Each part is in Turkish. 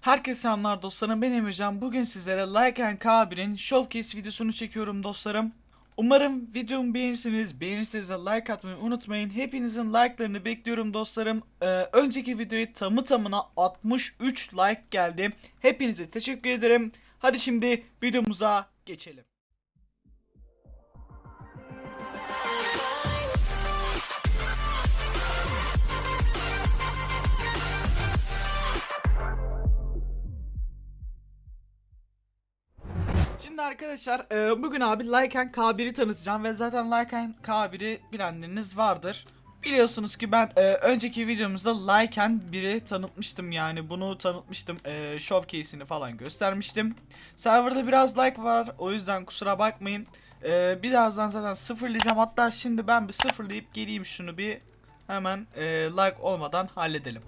Herkese selamlar dostlarım ben Emircan. Bugün sizlere Like and K1'in Showcase videosunu çekiyorum dostlarım. Umarım videomu beğenirsiniz. Beğenirseniz de like atmayı unutmayın. Hepinizin like'larını bekliyorum dostlarım. Ee, önceki videoya tamı tamına 63 like geldi. Hepinize teşekkür ederim. Hadi şimdi videomuza geçelim. Şimdi arkadaşlar e, bugün abi Lycan K1'i tanıtacağım ve zaten Lycan K1'i bilenleriniz vardır. Biliyorsunuz ki ben e, önceki videomuzda Lycan 1'i tanıtmıştım yani bunu tanıtmıştım e, showcase'ini falan göstermiştim. Serverda biraz like var o yüzden kusura bakmayın. E, birazdan zaten sıfırlayacağım hatta şimdi ben bir sıfırlayıp geleyim şunu bir hemen like olmadan halledelim.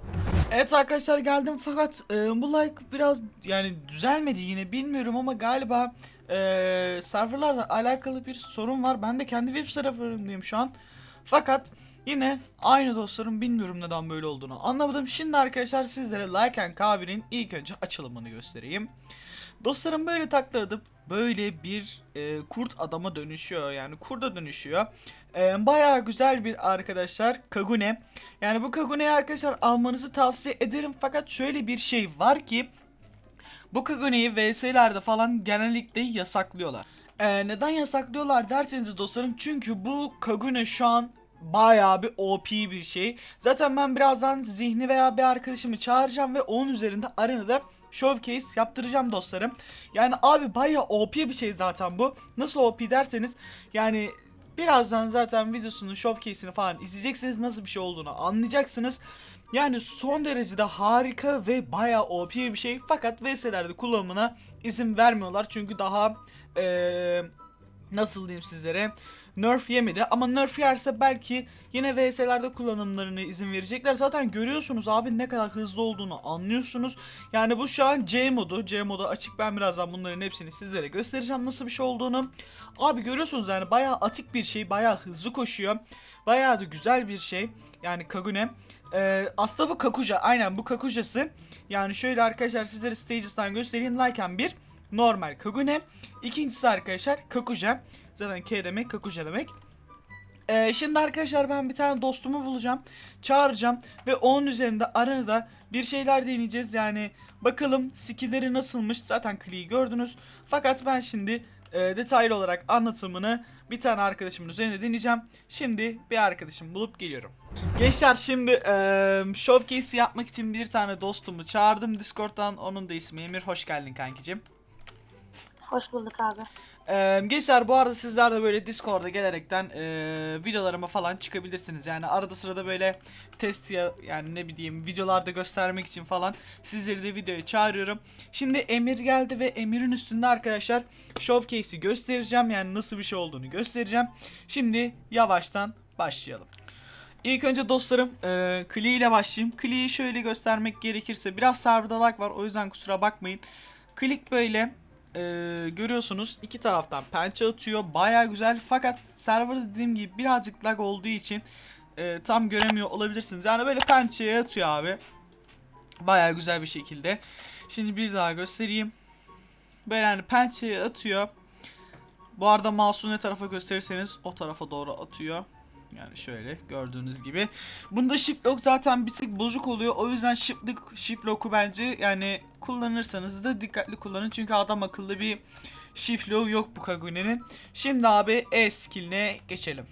Evet arkadaşlar geldim fakat e, bu like biraz yani düzelmedi yine bilmiyorum ama galiba e, serverlarla alakalı bir sorun var. Ben de kendi web serverımdayım şu an. Fakat yine aynı dostlarım bilmiyorum neden böyle olduğunu anlamadım. Şimdi arkadaşlar sizlere and K1'in ilk önce açılımını göstereyim. Dostlarım böyle takladım. Böyle bir e, kurt adama dönüşüyor yani kurda dönüşüyor. E, bayağı güzel bir arkadaşlar Kagune. Yani bu Kagune'yi arkadaşlar almanızı tavsiye ederim fakat şöyle bir şey var ki bu Kagune'yi VS'lerde falan genellikle yasaklıyorlar. Ee, neden yasaklıyorlar derseniz dostlarım çünkü bu Kagune şu an bayağı bir OP bir şey. Zaten ben birazdan zihni veya bir arkadaşımı çağıracağım ve onun üzerinde arenada showcase yaptıracağım dostlarım. Yani abi bayağı OP bir şey zaten bu. Nasıl OP derseniz yani birazdan zaten videosunun showcase'ini falan izleyeceksiniz nasıl bir şey olduğunu anlayacaksınız. Yani son derecede harika ve bayağı OP bir şey. Fakat VS'lerde kullanımına izin vermiyorlar. Çünkü daha eee nasıl diyeyim sizlere nerf yemedi ama nerf yerse belki yine VS'lerde kullanımlarını izin verecekler. Zaten görüyorsunuz abi ne kadar hızlı olduğunu anlıyorsunuz. Yani bu şu an C modu. C modu açık ben birazdan bunların hepsini sizlere göstereceğim nasıl bir şey olduğunu. Abi görüyorsunuz yani bayağı atik bir şey. Bayağı hızlı koşuyor. Bayağı da güzel bir şey. Yani Kagune. Ee, aslında bu Kakuja. Aynen bu Kakuja'sı. Yani şöyle arkadaşlar sizlere Stages'tan göstereyim. Lycan 1 normal Kagune. İkincisi arkadaşlar Kakuja. Zaten K demek Kakuja demek. Ee, şimdi arkadaşlar ben bir tane dostumu bulacağım. Çağıracağım. Ve onun üzerinde arenada bir şeyler deneyeceğiz. Yani bakalım skillleri nasılmış. Zaten Klee'yi gördünüz. Fakat ben şimdi e, detaylı olarak anlatımını bir tane arkadaşımın üzerinde deneyeceğim. Şimdi bir arkadaşım bulup geliyorum. Gençler şimdi e, showcase yapmak için bir tane dostumu çağırdım Discord'dan. Onun da ismi Emir. Hoş geldin kankicim. Hoş bulduk abi. Ee, gençler bu arada sizler de böyle Discord'a gelerekten e, videolarıma falan çıkabilirsiniz. Yani arada sırada böyle test ya yani ne bileyim videolarda göstermek için falan sizleri de videoya çağırıyorum. Şimdi Emir geldi ve Emir'in üstünde arkadaşlar showcase'i göstereceğim. Yani nasıl bir şey olduğunu göstereceğim. Şimdi yavaştan başlayalım. İlk önce dostlarım e, Klee ile başlayayım. Klee'yi şöyle göstermek gerekirse biraz serverda lag var o yüzden kusura bakmayın. Klik böyle e, görüyorsunuz iki taraftan pençe atıyor. Baya güzel. Fakat server dediğim gibi birazcık lag olduğu için e, tam göremiyor olabilirsiniz. Yani böyle pençeye atıyor abi. Baya güzel bir şekilde. Şimdi bir daha göstereyim. Böyle hani pençeye atıyor. Bu arada mouse'u ne tarafa gösterirseniz o tarafa doğru atıyor yani şöyle gördüğünüz gibi. Bunda shift lock zaten bir tık bozuk oluyor. O yüzden shift lock, shift lock'u bence yani kullanırsanız da dikkatli kullanın. Çünkü adam akıllı bir shift lock yok bu Kagune'nin. Şimdi abi E skill'ine geçelim.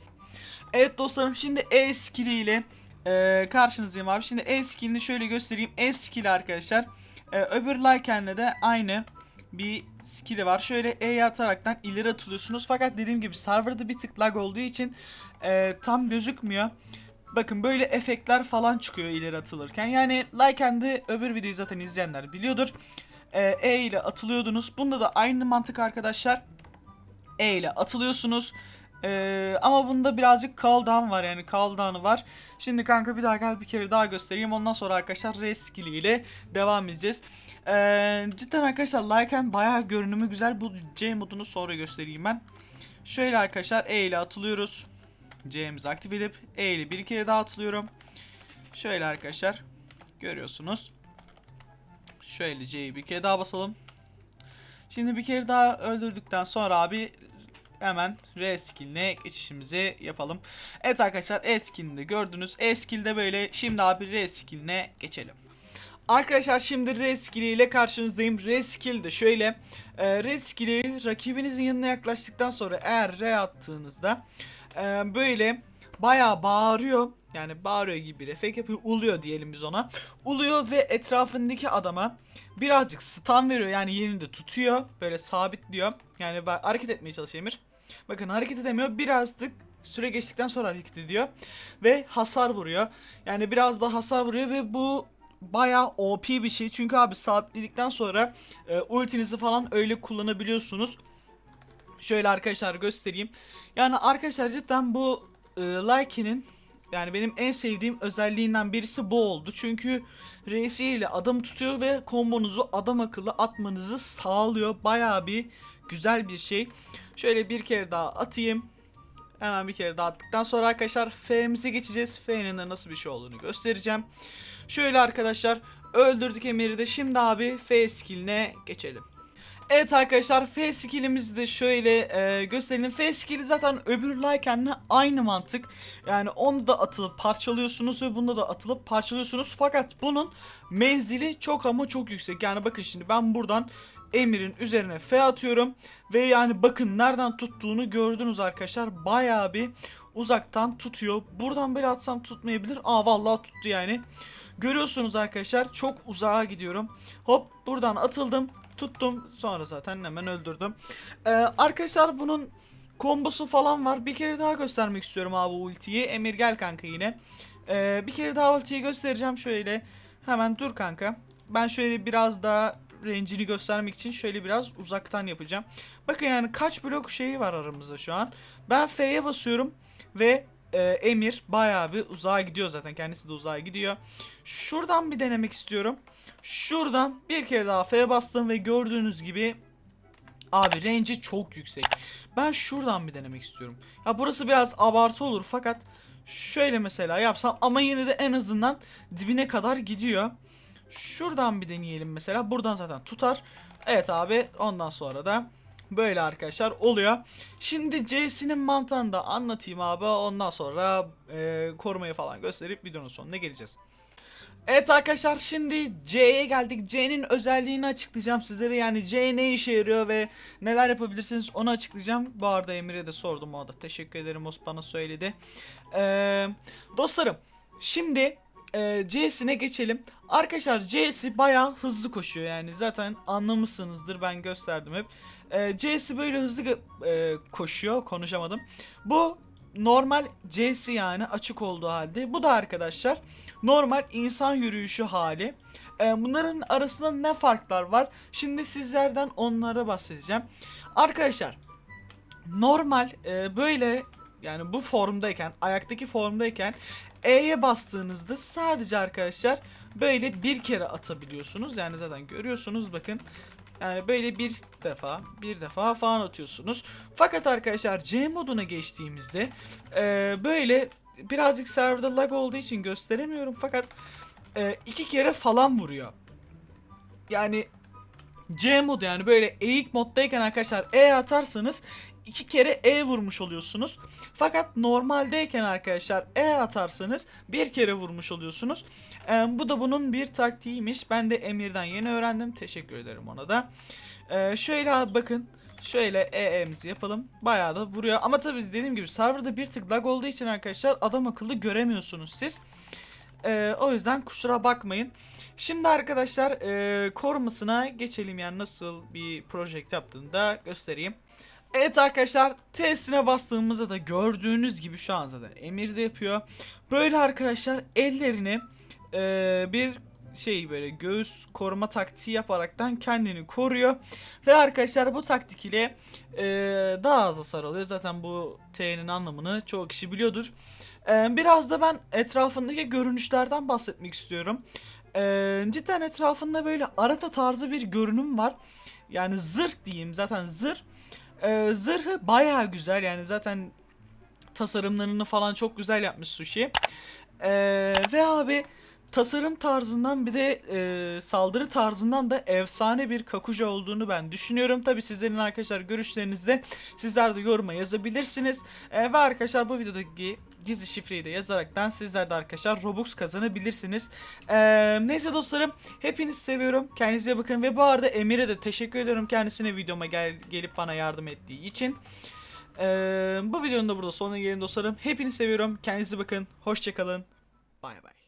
Evet dostlarım şimdi E skill'iyle e, karşınızdayım abi. Şimdi E skill'ini şöyle göstereyim. E skill arkadaşlar. E, öbür Lycan'le de aynı bir skill'i var. Şöyle E'ye ataraktan ileri atılıyorsunuz. Fakat dediğim gibi serverda bir tık lag olduğu için e, tam gözükmüyor. Bakın böyle efektler falan çıkıyor ileri atılırken. Yani Lycan'de öbür videoyu zaten izleyenler biliyordur. E, e ile atılıyordunuz. Bunda da aynı mantık arkadaşlar. E ile atılıyorsunuz. Ee, ama bunda birazcık cooldown var yani cooldown'ı var. Şimdi kanka bir daha gel bir kere daha göstereyim. Ondan sonra arkadaşlar res skill ile devam edeceğiz. Ee, cidden arkadaşlar Lycan bayağı görünümü güzel. Bu C modunu sonra göstereyim ben. Şöyle arkadaşlar E ile atılıyoruz. C'mizi aktif edip E ile bir kere daha atılıyorum. Şöyle arkadaşlar görüyorsunuz. Şöyle C'yi bir kere daha basalım. Şimdi bir kere daha öldürdükten sonra abi hemen R skill'ine geçişimizi yapalım. Evet arkadaşlar E skill'ini gördünüz. E skill'de böyle şimdi abi R skill'ine geçelim. Arkadaşlar şimdi R skill ile karşınızdayım. R skill de şöyle. E, R skill'i rakibinizin yanına yaklaştıktan sonra eğer R attığınızda e, böyle bayağı bağırıyor. Yani bağırıyor gibi bir efekt yapıyor. Uluyor diyelim biz ona. Uluyor ve etrafındaki adama birazcık stun veriyor. Yani yerinde tutuyor. Böyle sabitliyor. Yani hareket etmeye çalışıyor Emir. Bakın hareket edemiyor. Birazcık süre geçtikten sonra hareket ediyor. Ve hasar vuruyor. Yani biraz da hasar vuruyor ve bu bayağı OP bir şey. Çünkü abi sabitledikten sonra e, ultinizi falan öyle kullanabiliyorsunuz. Şöyle arkadaşlar göstereyim. Yani arkadaşlar cidden bu e, Likey'nin yani benim en sevdiğim özelliğinden birisi bu oldu. Çünkü reisi ile adam tutuyor ve kombonuzu adam akıllı atmanızı sağlıyor. Bayağı bir güzel bir şey. Şöyle bir kere daha atayım. Hemen bir kere daha attıktan sonra arkadaşlar F'mize geçeceğiz. F'nin de nasıl bir şey olduğunu göstereceğim. Şöyle arkadaşlar öldürdük Emir'i de şimdi abi F skill'ine geçelim. Evet arkadaşlar F skill'imizi de şöyle e, gösterelim. F skill'i zaten öbür Lycan'la aynı mantık. Yani onu da atılıp parçalıyorsunuz ve bunda da atılıp parçalıyorsunuz. Fakat bunun menzili çok ama çok yüksek. Yani bakın şimdi ben buradan Emir'in üzerine F atıyorum. Ve yani bakın nereden tuttuğunu gördünüz arkadaşlar. Bayağı bir uzaktan tutuyor. Buradan böyle atsam tutmayabilir. Aa vallahi tuttu yani. Görüyorsunuz arkadaşlar çok uzağa gidiyorum. Hop buradan atıldım. Tuttum. Sonra zaten hemen öldürdüm. Ee, arkadaşlar bunun kombosu falan var. Bir kere daha göstermek istiyorum abi ultiyi. Emir gel kanka yine. Ee, bir kere daha ultiyi göstereceğim şöyle. Hemen dur kanka. Ben şöyle biraz daha range'ini göstermek için şöyle biraz uzaktan yapacağım. Bakın yani kaç blok şeyi var aramızda şu an. Ben F'ye basıyorum ve e, Emir bayağı bir uzağa gidiyor zaten. Kendisi de uzağa gidiyor. Şuradan bir denemek istiyorum. Şuradan bir kere daha F'ye bastım ve gördüğünüz gibi abi range'i çok yüksek. Ben şuradan bir denemek istiyorum. Ya burası biraz abartı olur fakat şöyle mesela yapsam ama yine de en azından dibine kadar gidiyor. Şuradan bir deneyelim mesela. Buradan zaten tutar. Evet abi ondan sonra da böyle arkadaşlar oluyor. Şimdi C'sinin mantığını da anlatayım abi. Ondan sonra e, korumayı falan gösterip videonun sonuna geleceğiz. Evet arkadaşlar şimdi C'ye geldik. C'nin özelliğini açıklayacağım sizlere. Yani C ne işe yarıyor ve neler yapabilirsiniz onu açıklayacağım. Bu arada Emir'e de sordum o da. Teşekkür ederim o bana söyledi. Ee, dostlarım şimdi e, C'sine geçelim. Arkadaşlar C'si bayağı hızlı koşuyor yani zaten anlamışsınızdır ben gösterdim hep. E, C'si böyle hızlı e, koşuyor konuşamadım. Bu normal C'si yani açık olduğu halde. Bu da arkadaşlar normal insan yürüyüşü hali. E, bunların arasında ne farklar var? Şimdi sizlerden onlara bahsedeceğim. Arkadaşlar normal e, böyle yani bu formdayken ayaktaki formdayken E'ye bastığınızda sadece arkadaşlar böyle bir kere atabiliyorsunuz. Yani zaten görüyorsunuz bakın. Yani böyle bir defa, bir defa falan atıyorsunuz. Fakat arkadaşlar C moduna geçtiğimizde e, böyle birazcık serverda lag olduğu için gösteremiyorum. Fakat e, iki kere falan vuruyor. Yani C modu yani böyle eğik moddayken arkadaşlar E atarsanız iki kere E vurmuş oluyorsunuz. Fakat normaldeyken arkadaşlar E atarsanız bir kere vurmuş oluyorsunuz. Ee, bu da bunun bir taktiğiymiş. Ben de Emir'den yeni öğrendim. Teşekkür ederim ona da. Ee, şöyle bakın. Şöyle EE'mizi yapalım. Bayağı da vuruyor. Ama tabii dediğim gibi serverda bir tık lag olduğu için arkadaşlar adam akıllı göremiyorsunuz siz. Ee, o yüzden kusura bakmayın. Şimdi arkadaşlar e, korumasına geçelim yani nasıl bir project yaptığını da göstereyim. Evet arkadaşlar testine bastığımızda da gördüğünüz gibi şu an zaten Emir de yapıyor. Böyle arkadaşlar ellerini e, bir şey böyle göğüs koruma taktiği yaparaktan kendini koruyor. Ve arkadaşlar bu taktik ile e, daha az hasar alıyor. Zaten bu T'nin anlamını çoğu kişi biliyordur. E, biraz da ben etrafındaki görünüşlerden bahsetmek istiyorum. E, cidden etrafında böyle arata tarzı bir görünüm var. Yani zırh diyeyim zaten zırh. E, zırhı baya güzel yani zaten tasarımlarını falan çok güzel yapmış Sushi. E, ve abi tasarım tarzından bir de e, saldırı tarzından da efsane bir Kakuja olduğunu ben düşünüyorum. Tabi sizlerin arkadaşlar görüşlerinizde sizler de yoruma yazabilirsiniz. E, ve arkadaşlar bu videodaki gizli şifreyi de yazaraktan sizler de arkadaşlar Robux kazanabilirsiniz. E, neyse dostlarım hepinizi seviyorum. Kendinize bakın ve bu arada Emir'e de teşekkür ediyorum kendisine videoma gel gelip bana yardım ettiği için. Ee, bu videonun da burada sonuna gelin dostlarım. Hepinizi seviyorum. Kendinize bakın. Hoşçakalın. Bay bay.